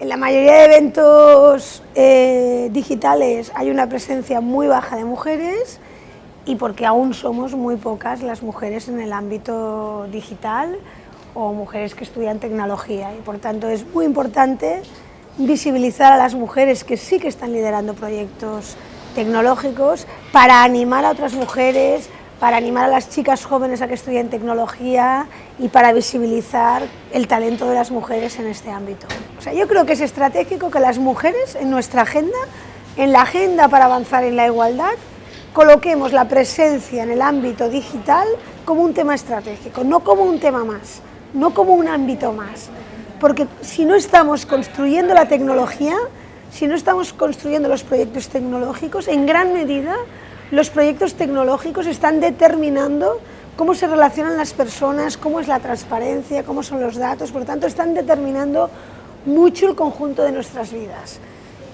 En la mayoría de eventos eh, digitales hay una presencia muy baja de mujeres y porque aún somos muy pocas las mujeres en el ámbito digital o mujeres que estudian tecnología. Y por tanto es muy importante visibilizar a las mujeres que sí que están liderando proyectos tecnológicos para animar a otras mujeres, para animar a las chicas jóvenes a que estudien tecnología y para visibilizar el talento de las mujeres en este ámbito. O sea, yo creo que es estratégico que las mujeres en nuestra agenda, en la agenda para avanzar en la igualdad, coloquemos la presencia en el ámbito digital como un tema estratégico, no como un tema más, no como un ámbito más. Porque si no estamos construyendo la tecnología, si no estamos construyendo los proyectos tecnológicos, en gran medida los proyectos tecnológicos están determinando cómo se relacionan las personas, cómo es la transparencia, cómo son los datos, por tanto están determinando mucho el conjunto de nuestras vidas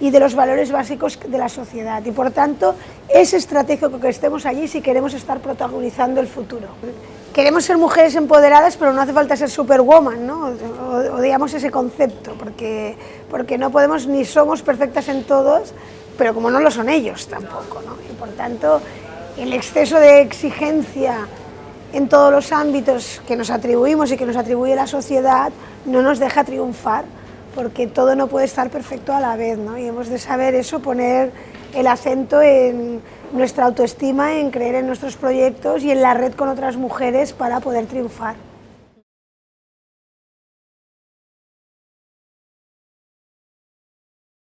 y de los valores básicos de la sociedad y por tanto es estratégico que estemos allí si queremos estar protagonizando el futuro. Queremos ser mujeres empoderadas pero no hace falta ser superwoman, ¿no? o, digamos ese concepto, porque, porque no podemos ni somos perfectas en todos, pero como no lo son ellos tampoco. ¿no? Y por tanto el exceso de exigencia en todos los ámbitos que nos atribuimos y que nos atribuye la sociedad no nos deja triunfar porque todo no puede estar perfecto a la vez, ¿no? Y hemos de saber eso, poner el acento en nuestra autoestima, en creer en nuestros proyectos y en la red con otras mujeres para poder triunfar.